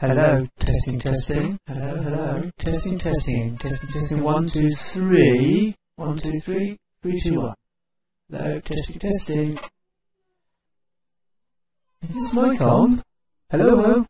Hello, testing, testing. Hello, hello, testing, testing, testing, testing. One, two, three. One, two, three. Three, two, one. Hello, testing, testing. Is this mic on? Hello, hello.